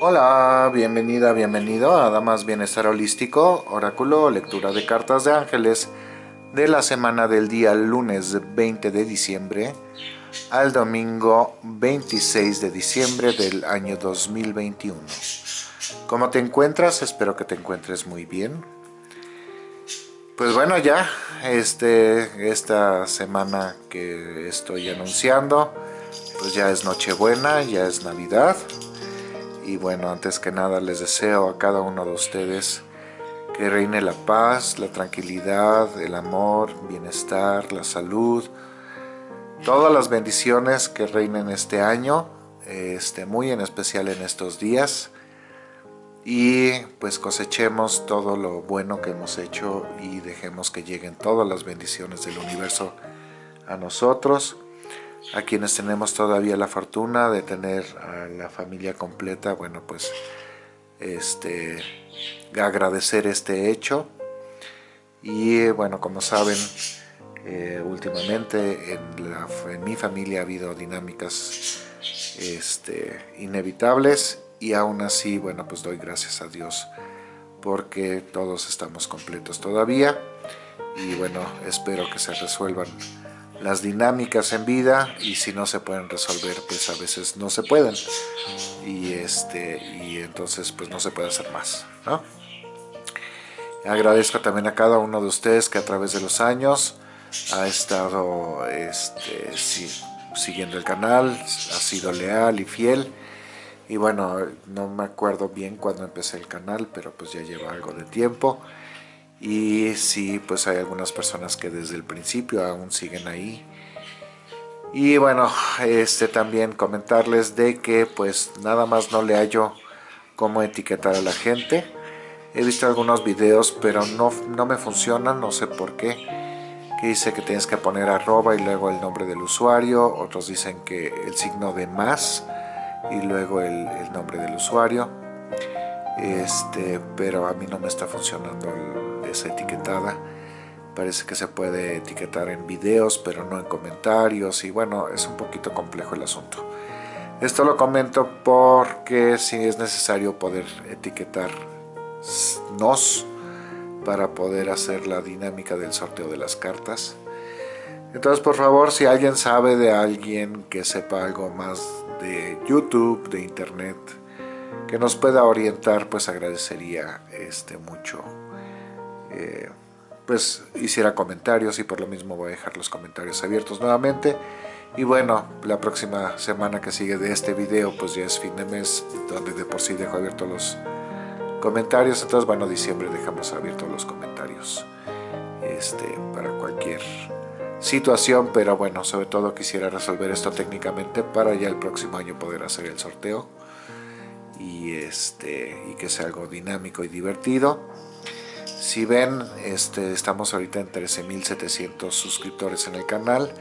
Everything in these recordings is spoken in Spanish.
Hola, bienvenida, bienvenido a Damas Bienestar Holístico, Oráculo, lectura de cartas de ángeles de la semana del día lunes 20 de diciembre al domingo 26 de diciembre del año 2021. ¿Cómo te encuentras? Espero que te encuentres muy bien. Pues bueno, ya este, esta semana que estoy anunciando, pues ya es Nochebuena, ya es Navidad. Y bueno, antes que nada les deseo a cada uno de ustedes que reine la paz, la tranquilidad, el amor, bienestar, la salud, todas las bendiciones que reinen este año, este, muy en especial en estos días. Y pues cosechemos todo lo bueno que hemos hecho y dejemos que lleguen todas las bendiciones del universo a nosotros a quienes tenemos todavía la fortuna de tener a la familia completa bueno pues este agradecer este hecho. Y bueno como saben eh, últimamente en, mi familia ha habido dinámicas este, inevitables y aún así, bueno, pues doy gracias a Dios porque todos estamos completos todavía. Y bueno, espero que se resuelvan las dinámicas en vida y si no se pueden resolver, pues a veces no se pueden y, este, y entonces pues no se puede hacer más, ¿no? Agradezco también a cada uno de ustedes que a través de los años ha estado este, siguiendo el canal, ha sido leal y fiel y bueno, no me acuerdo bien cuándo empecé el canal, pero pues ya lleva algo de tiempo. Y sí, pues hay algunas personas que desde el principio aún siguen ahí. Y bueno, este también comentarles de que pues nada más no le hallo cómo etiquetar a la gente. He visto algunos videos, pero no, no me funcionan, no sé por qué. Que dice que tienes que poner arroba y luego el nombre del usuario. Otros dicen que el signo de más y luego el, nombre del usuario este pero a mí no me está funcionando esa etiquetada. Parece que se puede etiquetar en videos pero no en comentarios. Y bueno es un poquito complejo el asunto. Esto lo comento porque si es necesario poder etiquetar nos para poder hacer la dinámica del sorteo de las cartas. Entonces por favor si alguien sabe de alguien que sepa algo más de YouTube, de Internet, que nos pueda orientar, pues agradecería este, mucho. Eh, pues hiciera comentarios y por lo mismo voy a dejar los comentarios abiertos nuevamente. Y bueno, la próxima semana que sigue de este video, pues ya es fin de mes, donde de por sí dejo abiertos los comentarios. Entonces, bueno, diciembre dejamos abiertos los comentarios este, para cualquier situación, pero bueno, sobre todo quisiera resolver esto técnicamente para ya el próximo año poder hacer el sorteo y, este, y que sea algo dinámico y divertido. Si ven, este, estamos ahorita en 13.700 suscriptores en el canal,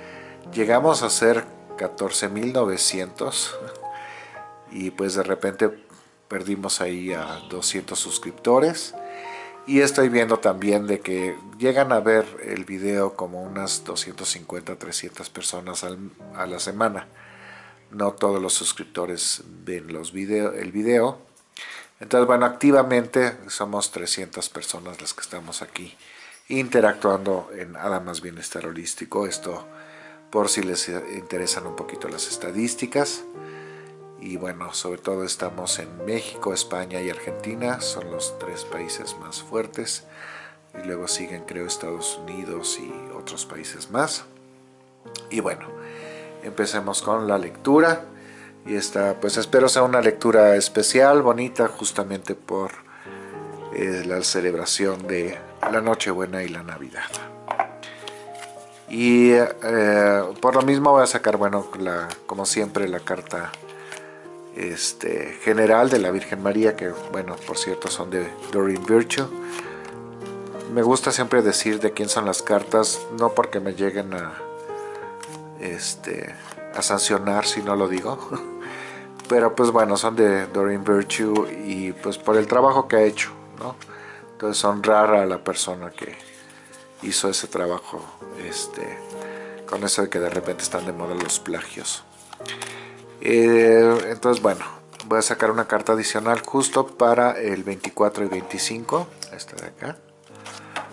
llegamos a ser 14.900 y pues de repente perdimos ahí a 200 suscriptores. Y estoy viendo también de que llegan a ver el video como unas 250 300 personas a la semana. No todos los suscriptores ven los video, el video entonces bueno activamente somos 300 personas las que estamos aquí interactuando en Adamas Bienestar Holístico. Esto por si les interesan un poquito las estadísticas. Y bueno, sobre todo estamos en México, España y Argentina, son los tres países más fuertes. Y luego siguen creo Estados Unidos y otros países más. Y bueno, empecemos con la lectura y esta pues espero sea una lectura especial, bonita justamente por eh, la celebración de la Nochebuena y la Navidad. Y eh, por lo mismo voy a sacar, bueno, la, como siempre la carta este, general de la Virgen María, que bueno, por cierto son de Doreen Virtue. Me gusta siempre decir de quién son las cartas, no porque me lleguen a, este, a sancionar si no lo digo, pero pues bueno, son de Doreen Virtue y pues por el trabajo que ha hecho, ¿no? Entonces honrar a la persona que hizo ese trabajo, este, con eso de que de repente están de moda los plagios. Eh, entonces, bueno, voy a sacar una carta adicional justo para el 24 y 25, esta de acá,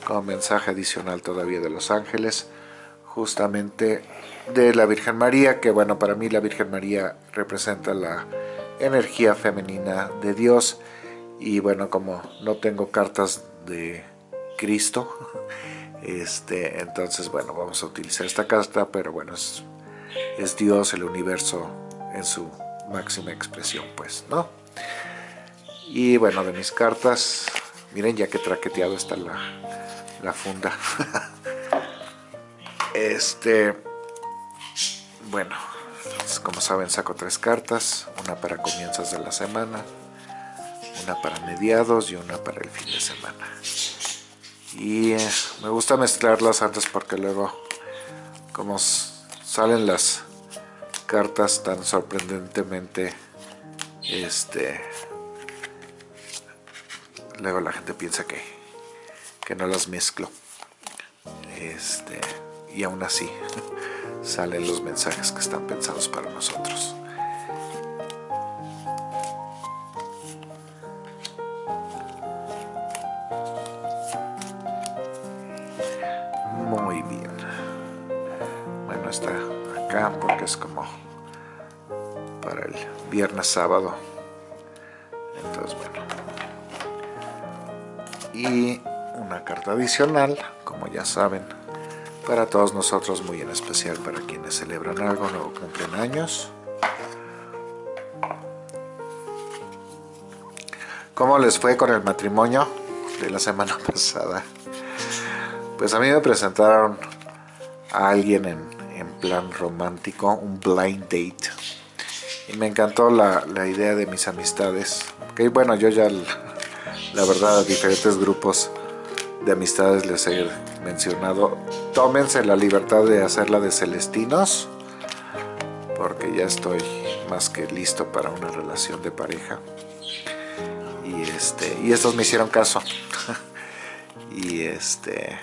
como mensaje adicional todavía de los ángeles, justamente de la Virgen María, que bueno, para mí la Virgen María representa la energía femenina de Dios, y bueno, como no tengo cartas de Cristo, este, entonces bueno, vamos a utilizar esta carta, pero bueno, es, Dios, el universo en su máxima expresión, pues, ¿no? Y bueno, de mis cartas, miren ya que traqueteado está la, la funda. este, bueno, como saben saco tres cartas, una para comienzos de la semana, una para mediados y una para el fin de semana. Y eh, me gusta mezclarlas antes porque luego, como salen las cartas tan sorprendentemente este luego la gente piensa que, que no las mezclo este y aún así salen los mensajes que están pensados para nosotros. Muy bien. Bueno está acá porque es como para el viernes sábado. Entonces bueno. Y una carta adicional como ya saben para todos nosotros muy en especial para quienes celebran algo o cumplen años ¿Cómo les fue con el matrimonio de la semana pasada? Pues a mí me presentaron a alguien en plan romántico, un blind date. Y me encantó la, idea de mis amistades. Que bueno, yo ya, la verdad, a diferentes grupos de amistades les he mencionado. Tómense la libertad de hacerla de celestinos. Porque ya estoy más que listo para una relación de pareja. Y, este, y estos me hicieron caso. y este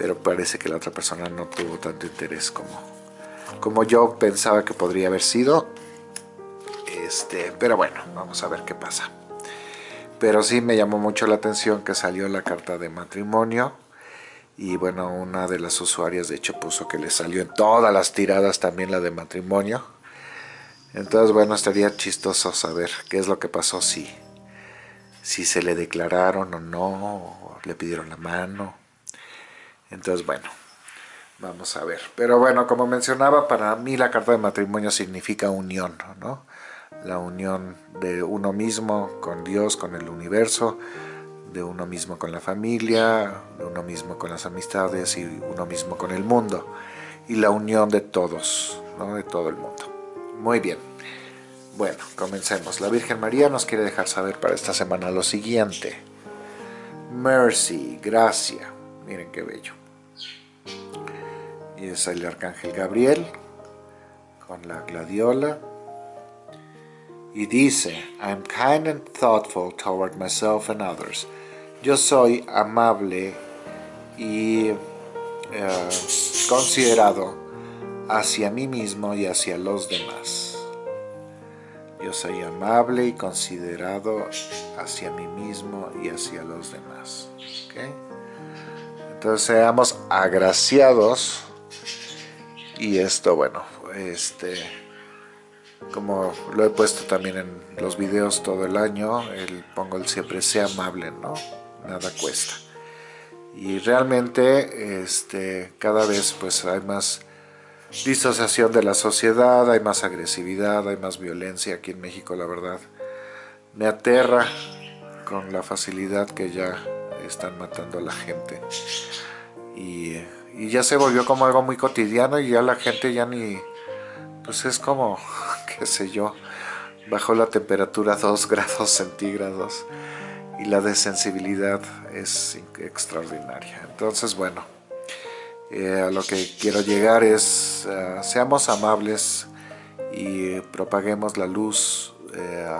pero parece que la otra persona no tuvo tanto interés como, como yo pensaba que podría haber sido. Este, pero bueno, vamos a ver qué pasa. Pero sí me llamó mucho la atención que salió la carta de matrimonio. Y bueno, una de las usuarias de hecho puso que le salió en todas las tiradas también la de matrimonio. Entonces bueno, estaría chistoso saber qué es lo que pasó, si, si se le declararon o no, o le pidieron la mano entonces, bueno, vamos a ver. Pero bueno, como mencionaba, para mí la carta de matrimonio significa unión, ¿no? La unión de uno mismo con Dios, con el universo, de uno mismo con la familia, de uno mismo con las amistades y uno mismo con el mundo. Y la unión de todos, ¿no? De todo el mundo. Muy bien. Bueno, comencemos. La Virgen María nos quiere dejar saber para esta semana lo siguiente. Mercy, gracia. Miren qué bello y es el arcángel Gabriel con la gladiola y dice I'm kind and thoughtful toward myself and others yo soy amable y eh, considerado hacia mí mismo y hacia los demás. Yo soy amable y considerado hacia mí mismo y hacia los demás entonces seamos agraciados. Y esto bueno este como lo he puesto también en los videos todo el año el pongo el siempre sea amable no nada cuesta. Y realmente este cada vez pues hay más disociación de la sociedad hay más agresividad hay más violencia aquí en México la verdad. Me aterra con la facilidad que ya están matando a la gente. Y y ya se volvió como algo muy cotidiano y ya la gente ya ni, pues es como, qué sé yo, bajó la temperatura a 2 grados centígrados y la desensibilidad es extraordinaria. Entonces, bueno, eh, a lo que quiero llegar es, eh, seamos amables y propaguemos la luz. Eh,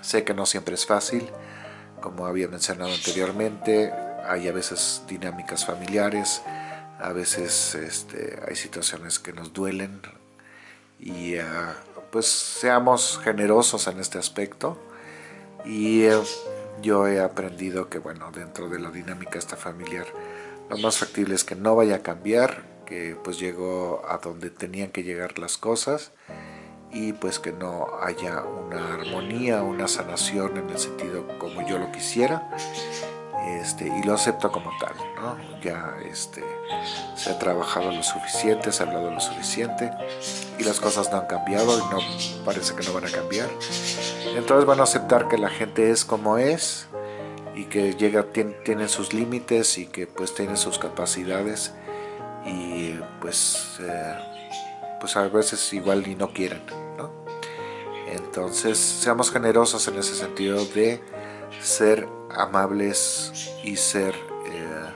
sé que no siempre es fácil, como había mencionado anteriormente, hay a veces dinámicas familiares, a veces este, hay situaciones que nos duelen y ah, pues seamos generosos en este aspecto y yo he aprendido que bueno, dentro de la dinámica esta familiar, lo más factible es que no vaya a cambiar, que pues llegó a donde tenían que llegar las cosas y pues que no haya una armonía, una sanación en el sentido como yo lo quisiera este, y lo acepto como tal, ¿no? ya este, se ha trabajado lo suficiente, se ha hablado lo suficiente y las cosas no han cambiado y no parece que no van a cambiar entonces van a aceptar que la gente es como es y que llega, tiene, tiene sus límites y que pues tiene sus capacidades y pues eh, pues a veces igual ni no quieren ¿no? entonces seamos generosos en ese sentido de ser amables y ser eh,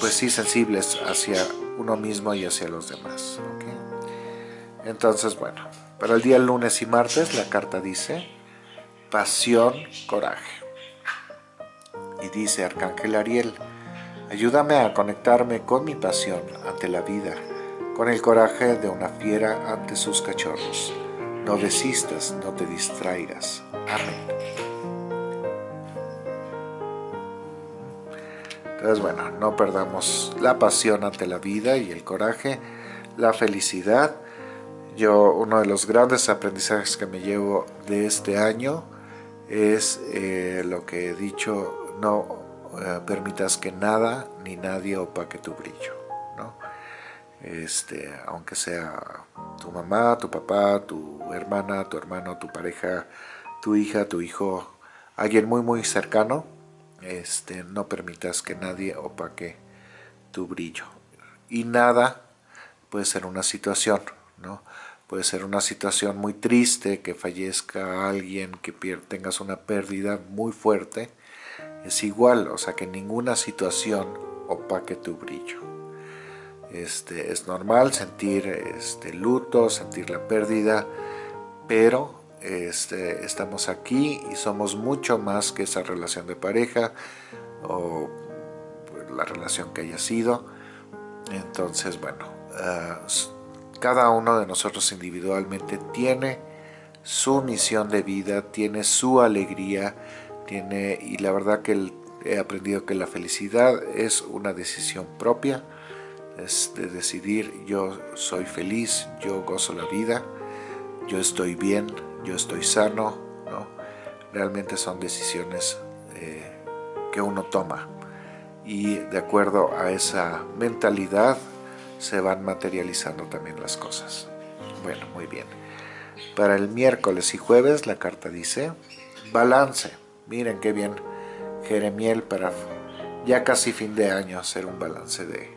pues sí sensibles hacia uno mismo y hacia los demás entonces bueno para el día lunes y martes la carta dice pasión, coraje y dice Arcángel Ariel ayúdame a conectarme con mi pasión ante la vida con el coraje de una fiera ante sus cachorros no desistas, no te distraigas. Amén. Entonces, bueno, no perdamos la pasión ante la vida y el coraje, la felicidad. Yo, uno de los grandes aprendizajes que me llevo de este año es eh, lo que he dicho, no eh, permitas que nada ni nadie opaque tu brillo, ¿no? Este, aunque sea tu mamá, tu papá, tu hermana, tu hermano, tu pareja, tu hija, tu hijo, alguien muy muy cercano, este, no permitas que nadie opaque tu brillo. Y nada puede ser una situación, ¿no? Puede ser una situación muy triste, que fallezca alguien, que tengas una pérdida muy fuerte. Es igual, o sea que ninguna situación opaque tu brillo. Este, es normal sentir este, luto, sentir la pérdida, pero este, estamos aquí y somos mucho más que esa relación de pareja o pues, la relación que haya sido. Entonces, bueno, ah, cada uno de nosotros individualmente tiene su misión de vida, tiene su alegría, tiene y la verdad que he aprendido que la felicidad es una decisión propia, es de decidir yo soy feliz, yo gozo la vida, yo estoy bien, yo estoy sano, ¿no? Realmente son decisiones eh, que uno toma y de acuerdo a esa mentalidad se van materializando también las cosas. Bueno, muy bien. Para el miércoles y jueves la carta dice balance. Miren qué bien Jeremiel para ya casi fin de año hacer un balance de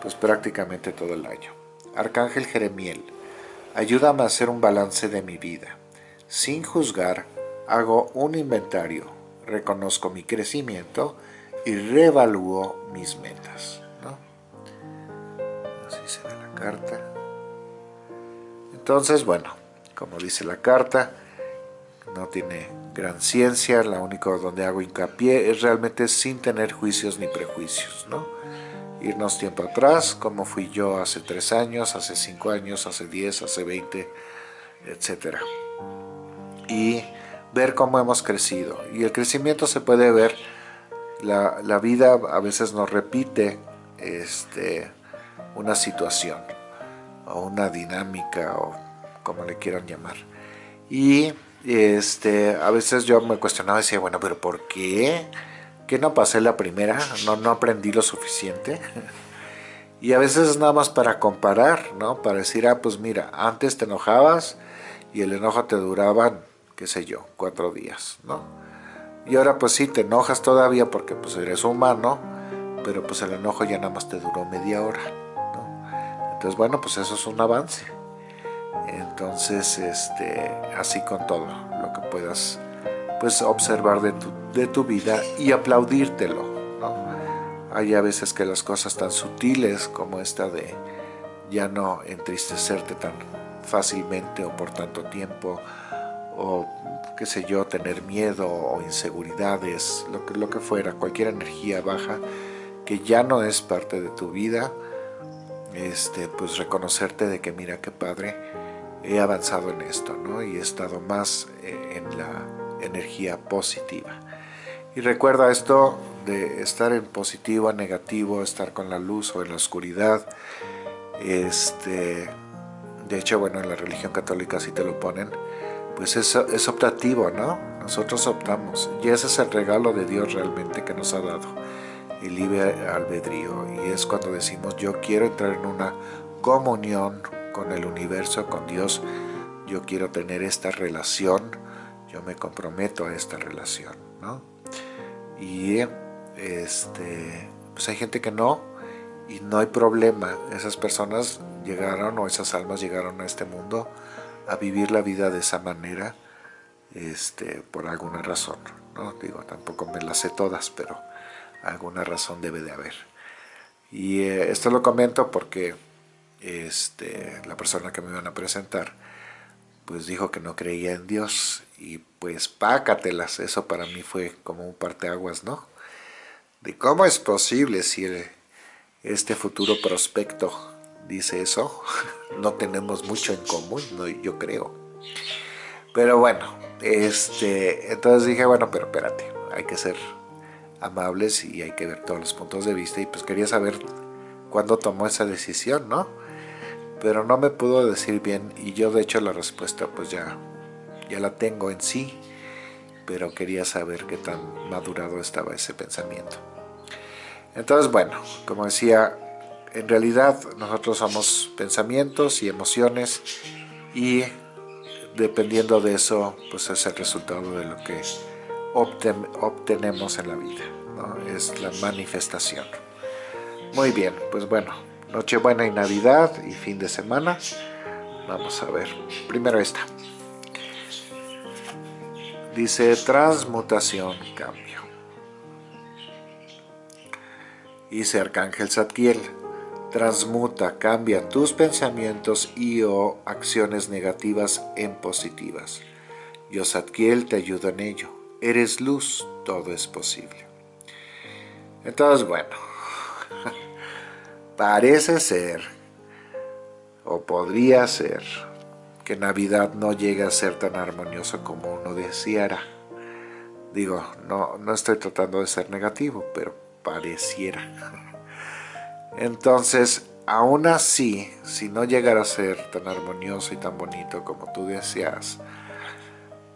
pues prácticamente todo el año. Arcángel Jeremiel, ayúdame a hacer un balance de mi vida. Sin juzgar, hago un inventario, reconozco mi crecimiento y reevalúo mis metas. Así se ve la carta. Entonces, bueno, como dice la carta, no tiene gran ciencia, la único donde hago hincapié es realmente sin tener juicios ni prejuicios, ¿no? Irnos tiempo atrás, como fui yo hace tres años, hace cinco años, hace diez, hace veinte, etcétera y ver cómo hemos crecido. Y el crecimiento se puede ver, la, la vida a veces nos repite este, una situación o una dinámica o como le quieran llamar. Y este, a veces yo me cuestionaba y decía, bueno, pero ¿por qué? ¿Que no pasé la primera? ¿No, no aprendí lo suficiente? y a veces es nada más para comparar, ¿no? Para decir, ah, pues mira, antes te enojabas y el enojo te duraba qué sé yo, cuatro días, ¿no? Y ahora pues sí, te enojas todavía porque pues eres humano, pero pues el enojo ya nada más te duró media hora. Entonces bueno, pues eso es un avance. Entonces, este, así con todo, lo que puedas pues observar de tu, de tu vida y aplaudírtelo. Hay a veces que las cosas tan sutiles como esta de ya no entristecerte tan fácilmente o por tanto tiempo, o qué sé yo, tener miedo o inseguridades, lo que, lo que fuera, cualquier energía baja que ya no es parte de tu vida, este, pues reconocerte de que mira qué padre, he avanzado en esto, ¿no? Y he estado más eh, en la energía positiva. Y recuerda esto de estar en positivo a negativo, estar con la luz o en la oscuridad. Este, de hecho, bueno, en la religión católica sí te lo ponen, pues es, es optativo, ¿no? Nosotros optamos. Y ese es el regalo de Dios realmente que nos ha dado, el libre albedrío. Y es cuando decimos, yo quiero entrar en una comunión con el universo, con Dios. Yo quiero tener esta relación, yo me comprometo a esta relación, ¿no? Y este, pues hay gente que no, y no hay problema. Esas personas llegaron, o esas almas llegaron a este mundo a vivir la vida de esa manera, este, por alguna razón. ¿no? Digo, tampoco me las sé todas, pero alguna razón debe de haber. Y eh, esto lo comento porque este, la persona que me iban a presentar, pues dijo que no creía en Dios y pues pácatelas, eso para mí fue como un parteaguas, ¿no? De cómo es posible si este futuro prospecto dice eso, no tenemos mucho en común, ¿no? yo creo. Pero bueno, este, entonces dije, bueno, pero espérate, hay que ser amables y hay que ver todos los puntos de vista y pues quería saber cuándo tomó esa decisión, ¿no? Pero no me pudo decir bien y yo de hecho la respuesta pues ya, ya la tengo en sí, pero quería saber qué tan madurado estaba ese pensamiento. Entonces bueno, como decía, en realidad nosotros somos pensamientos y emociones y dependiendo de eso pues es el resultado de lo que obtenemos en la vida, es la manifestación. Muy bien, pues bueno, Nochebuena y Navidad y fin de semana. Vamos a ver, primero esta. Dice transmutación, cambio. Dice Arcángel Zadkiel, transmuta, cambia tus pensamientos y o acciones negativas en positivas. Yo Zadkiel te ayudo en ello eres luz, todo es posible. Entonces, bueno, parece ser, o podría ser, que Navidad no llegue a ser tan armonioso como uno deseara. Digo, no, no estoy tratando de ser negativo, pero pareciera. Entonces, aún así, si no llegara a ser tan armonioso y tan bonito como tú deseas,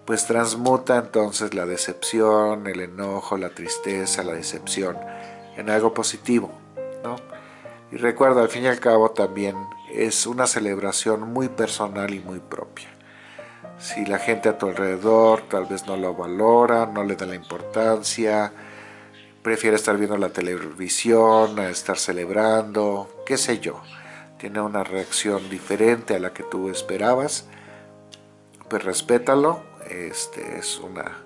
pues transmuta entonces la decepción, el enojo, la tristeza, la decepción en algo positivo, ¿no? Y recuerda, al fin y al cabo también es una celebración muy personal y muy propia. Si la gente a tu alrededor tal vez no lo valora, no le da la importancia, prefiere estar viendo la televisión, estar celebrando, qué sé yo, tiene una reacción diferente a la que tú esperabas, pues respétalo, este, es una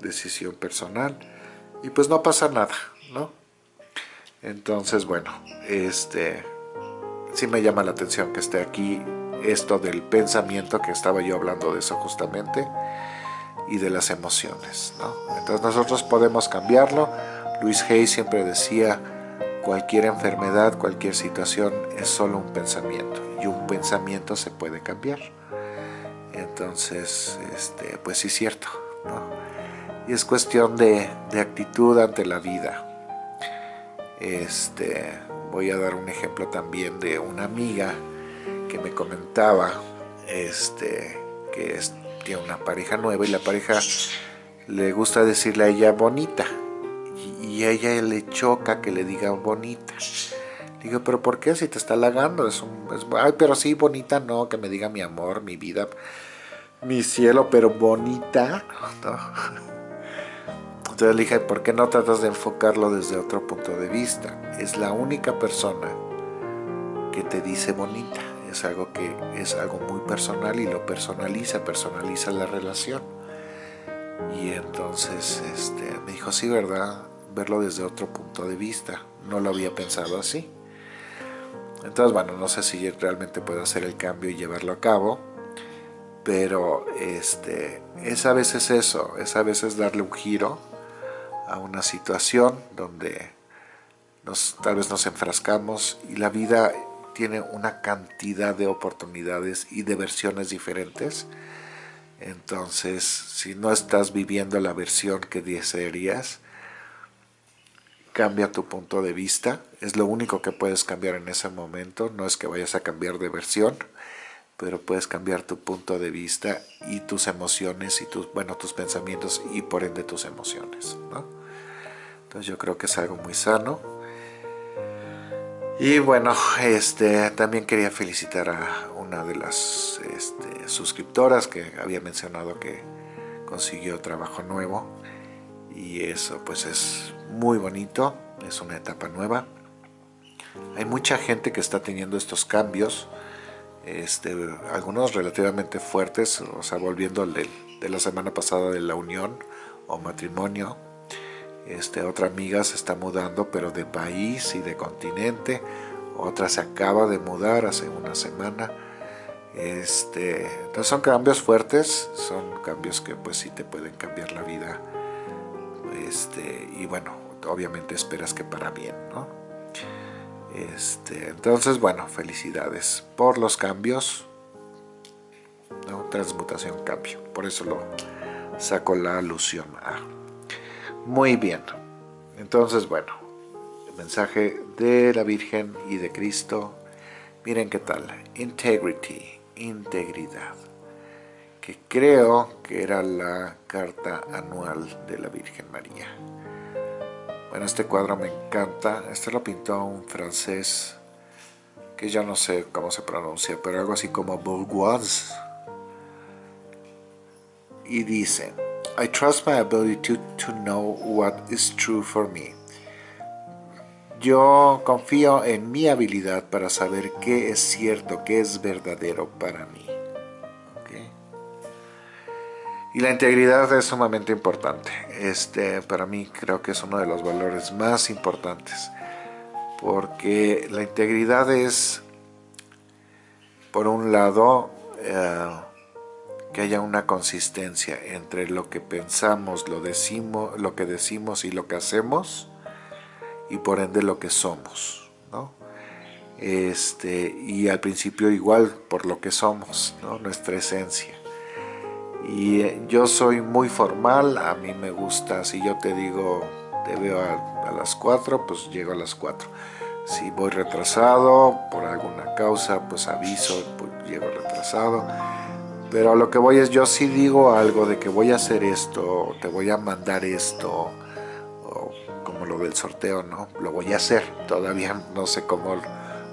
decisión personal y pues no pasa nada, ¿no? Entonces, bueno, este, sí me llama la atención que esté aquí esto del pensamiento, que estaba yo hablando de eso justamente, y de las emociones, ¿no? Entonces nosotros podemos cambiarlo. Luis Hay siempre decía, cualquier enfermedad, cualquier situación es solo un pensamiento, y un pensamiento se puede cambiar. Entonces, este, pues sí es cierto, Y es cuestión de, actitud ante la vida. Este, voy a dar un ejemplo también de una amiga que me comentaba este, que tiene una pareja nueva y la pareja le gusta decirle a ella bonita y, a ella le choca que le diga bonita. Digo, pero ¿por qué? Si te está halagando, es un... ay, pero sí, bonita no, que me diga mi amor, mi vida mi cielo, pero bonita. Entonces le dije, ¿por qué no tratas de enfocarlo desde otro punto de vista? Es la única persona que te dice bonita. Es algo que es algo muy personal y lo personaliza, personaliza la relación. Y entonces este, me dijo, sí, ¿verdad? Verlo desde otro punto de vista. No lo había pensado así. Entonces, bueno, no sé si realmente puedo hacer el cambio y llevarlo a cabo pero este, es a veces eso, es a veces darle un giro a una situación donde nos, tal vez nos enfrascamos y la vida tiene una cantidad de oportunidades y de versiones diferentes. Entonces, si no estás viviendo la versión que desearías, cambia tu punto de vista. Es lo único que puedes cambiar en ese momento. No es que vayas a cambiar de versión, pero puedes cambiar tu punto de vista y tus emociones y tus, bueno, tus pensamientos y por ende tus emociones. Entonces yo creo que es algo muy sano. Y bueno, este, también quería felicitar a una de las este, suscriptoras que había mencionado que consiguió trabajo nuevo y eso pues es muy bonito, es una etapa nueva. Hay mucha gente que está teniendo estos cambios, este, algunos relativamente fuertes, o sea, volviendo de, de la semana pasada de la unión o matrimonio, este, otra amiga se está mudando, pero de país y de continente. Otra se acaba de mudar hace una semana. Este, son cambios fuertes, son cambios que pues sí te pueden cambiar la vida. Este, y bueno, obviamente esperas que para bien, ¿no? Entonces, bueno, felicidades por los cambios. ¿no? Transmutación, cambio. Por eso lo saco la alusión a muy bien. Entonces, bueno, el mensaje de la Virgen y de Cristo. Miren qué tal. Integrity, integridad. Que creo que era la carta anual de la Virgen María. Bueno, este cuadro me encanta. Este lo pintó un francés que ya no sé cómo se pronuncia, pero algo así como Bourgeois. Y dice, I trust my ability to, to know what is true for me. Yo confío en mi habilidad para saber qué es cierto, qué es verdadero para mí. Y la integridad es sumamente importante. Este, para mí creo que es uno de los valores más importantes. Porque la integridad es, por un lado, eh, que haya una consistencia entre lo que pensamos, lo, decimos, lo que decimos y lo que hacemos, y por ende lo que somos, ¿no? Este, y al principio igual por lo que somos, ¿no? nuestra esencia. Y eh, yo soy muy formal, a mí me gusta, si yo te digo, te veo a, las 4, pues llego a las 4. Si voy retrasado por alguna causa, pues aviso, pues llego retrasado pero a lo que voy es, yo sí digo algo de que voy a hacer esto, te voy a mandar esto, o como lo del sorteo, ¿no? Lo voy a hacer, todavía no sé cómo,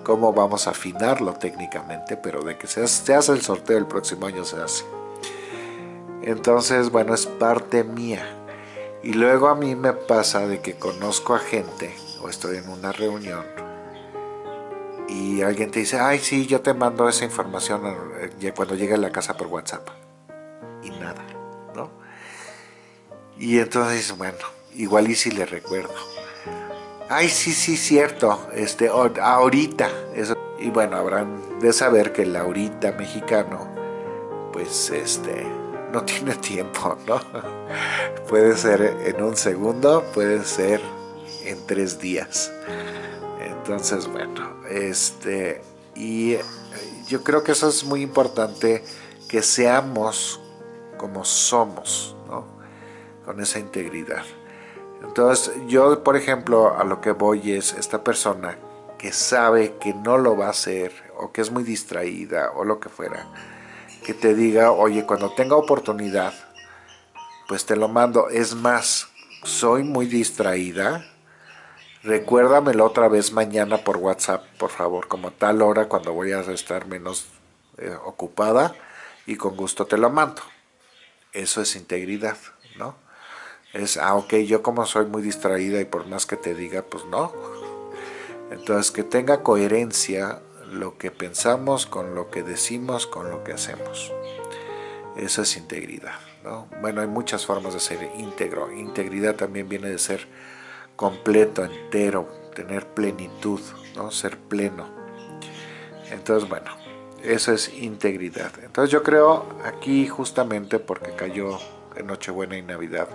cómo vamos a afinarlo técnicamente, pero de que se hace, se hace el sorteo el próximo año se hace. Entonces, bueno, es parte mía. Y luego a mí me pasa de que conozco a gente, o estoy en una reunión, y alguien te dice, ay, sí, yo te mando esa información cuando llegue a la casa por WhatsApp. Y nada, ¿no? Y entonces, bueno, igual y si le recuerdo. Ay, sí, sí, cierto, este, ahorita. Eso. Y bueno, habrán de saber que el ahorita mexicano, pues, este, no tiene tiempo, ¿no? Puede ser en un segundo, puede ser en tres días. Entonces, bueno, este, y yo creo que eso es muy importante, que seamos como somos, ¿no? Con esa integridad. Entonces, yo, por ejemplo, a lo que voy es esta persona que sabe que no lo va a hacer, o que es muy distraída, o lo que fuera, que te diga, oye, cuando tenga oportunidad, pues te lo mando. Es más, soy muy distraída, Recuérdamelo otra vez mañana por WhatsApp, por favor, como tal hora cuando voy a estar menos eh, ocupada y con gusto te lo mando. Eso es integridad, ¿no? Es, ah, ok, yo como soy muy distraída y por más que te diga, pues no. Entonces, que tenga coherencia lo que pensamos con lo que decimos, con lo que hacemos. Eso es integridad, ¿no? Bueno, hay muchas formas de ser íntegro. Integridad también viene de ser completo, entero, tener plenitud, ¿no? ser pleno. Entonces, bueno, eso es integridad. Entonces yo creo aquí justamente porque cayó en Nochebuena y Navidad,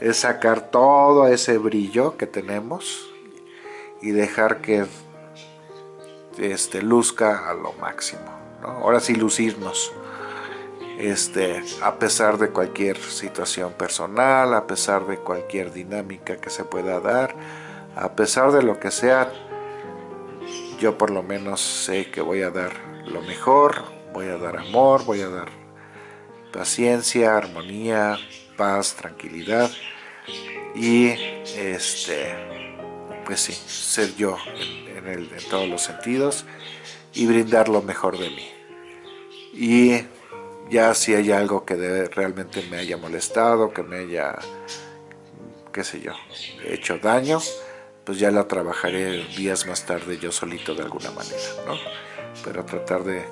es sacar todo ese brillo que tenemos y dejar que este, luzca a lo máximo. Ahora sí lucirnos. Este, a pesar de cualquier situación personal, a pesar de cualquier dinámica que se pueda dar, a pesar de lo que sea, yo por lo menos sé que voy a dar lo mejor, voy a dar amor, voy a dar paciencia, armonía, paz, tranquilidad y este pues sí, ser yo en, en todos los sentidos y brindar lo mejor de mí. Y ya si hay algo que realmente me haya molestado, que me haya, qué sé yo, hecho daño, pues ya la trabajaré días más tarde yo solito de alguna manera, ¿no? Pero tratar de,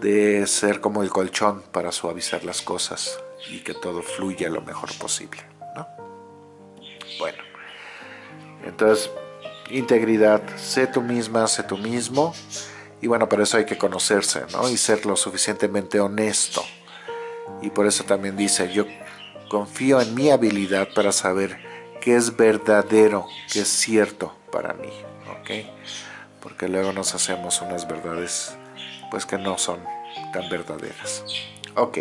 de ser como el colchón para suavizar las cosas y que todo fluya lo mejor posible, ¿no? Bueno, entonces, integridad, sé tú misma, sé tú mismo, y bueno, para eso hay que conocerse, ¿no? Y ser lo suficientemente honesto. Y por eso también dice, yo confío en mi habilidad para saber qué es verdadero, qué es cierto para mí, ¿ok? Porque luego nos hacemos unas verdades, pues que no son tan verdaderas. Ok.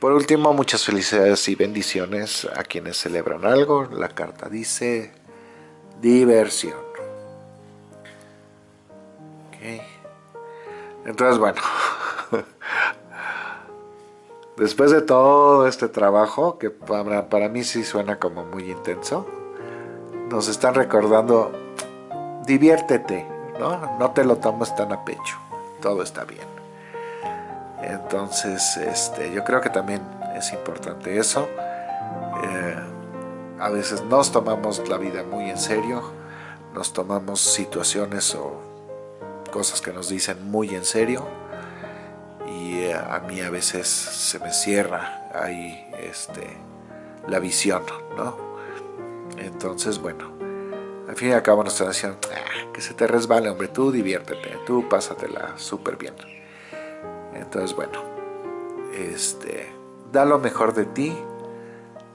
Por último, muchas felicidades y bendiciones a quienes celebran algo. La carta dice diversión. Entonces, bueno, después de todo este trabajo, que para, para mí sí suena como muy intenso, nos están recordando, diviértete, ¿no? No te lo tomes tan a pecho, todo está bien. Entonces, este, yo creo que también es importante eso. Eh, a veces nos tomamos la vida muy en serio, nos tomamos situaciones o cosas que nos dicen muy en serio y eh, a mí a veces se me cierra ahí este, la visión, ¿no? Entonces, bueno, al fin y al cabo nos están diciendo, ah, que se te resbale, hombre, tú diviértete, tú pásatela súper bien. Entonces, bueno, este, da lo mejor de ti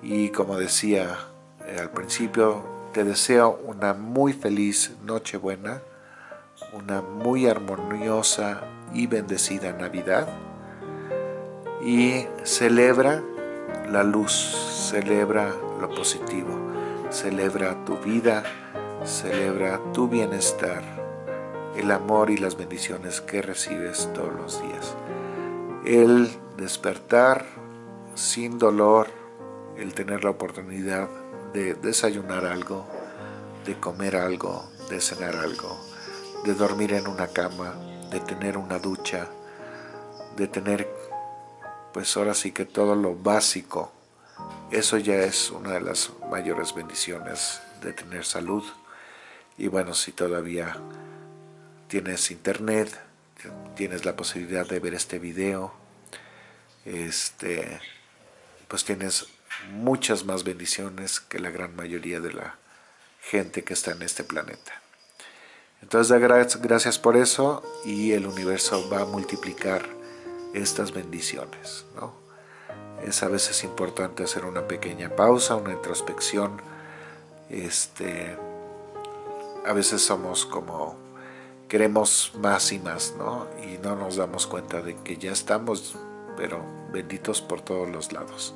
y como decía eh, al principio, te deseo una muy feliz Nochebuena una muy armoniosa y bendecida Navidad y celebra la luz, celebra lo positivo, celebra tu vida, celebra tu bienestar, el amor y las bendiciones que recibes todos los días. El despertar sin dolor, el tener la oportunidad de desayunar algo, de comer algo, de cenar algo, de dormir en una cama, de tener una ducha, de tener, pues ahora sí que todo lo básico. Eso ya es una de las mayores bendiciones de tener salud. Y bueno, si todavía tienes internet, tienes la posibilidad de ver este video, este, pues tienes muchas más bendiciones que la gran mayoría de la gente que está en este planeta. Entonces da gracias por eso y el universo va a multiplicar estas bendiciones. ¿no? Es a veces importante hacer una pequeña pausa, una introspección. Este, a veces somos como, queremos más y más, ¿no? Y no nos damos cuenta de que ya estamos, pero benditos por todos los lados.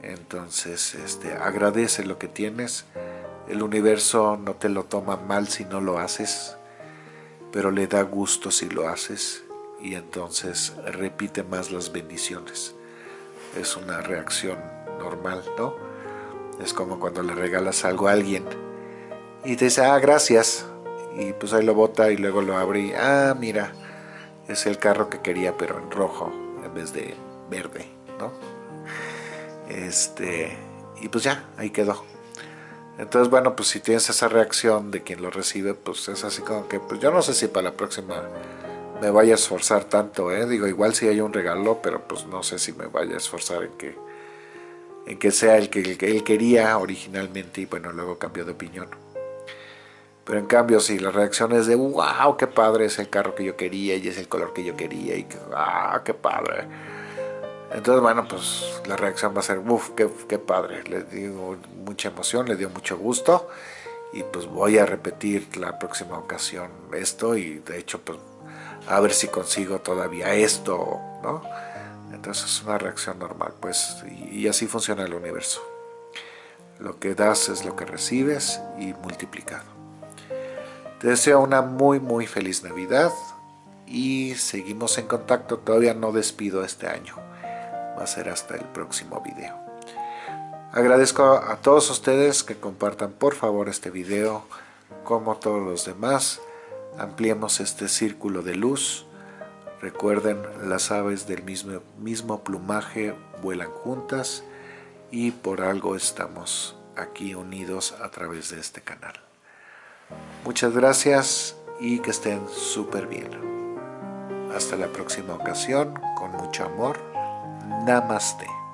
Entonces, este, agradece lo que tienes el universo no te lo toma mal si no lo haces, pero le da gusto si lo haces y entonces repite más las bendiciones. Es una reacción normal, ¿no? Es como cuando le regalas algo a alguien y te dice, ah, gracias, y pues ahí lo bota y luego lo abre y, ah, mira, es el carro que quería pero en rojo en vez de verde, ¿no? Este, y pues ya, ahí quedó. Entonces, bueno, pues si tienes esa reacción de quien lo recibe, pues es así como que, pues yo no sé si para la próxima me vaya a esforzar tanto, ¿eh? Digo, igual si hay un regalo, pero pues no sé si me vaya a esforzar en que, en que sea el que, él quería originalmente y bueno, luego cambió de opinión. Pero en cambio, si la reacción es de, wow, qué padre es el carro que yo quería y es el color que yo quería y que, ah, qué padre entonces, bueno, pues la reacción va a ser, uff, qué, padre, le dio mucha emoción, le dio mucho gusto y pues voy a repetir la próxima ocasión esto y de hecho pues a ver si consigo todavía esto, ¿no? Entonces es una reacción normal, pues, y, así funciona el universo. Lo que das es lo que recibes y multiplicado. Te deseo una muy muy feliz Navidad y seguimos en contacto. Todavía no despido este año. Va a ser hasta el próximo video. Agradezco a todos ustedes que compartan por favor este video como todos los demás ampliemos este círculo de luz. Recuerden, las aves del mismo, mismo plumaje vuelan juntas y por algo estamos aquí unidos a través de este canal. Muchas gracias y que estén súper bien. Hasta la próxima ocasión, con mucho amor. Namaste.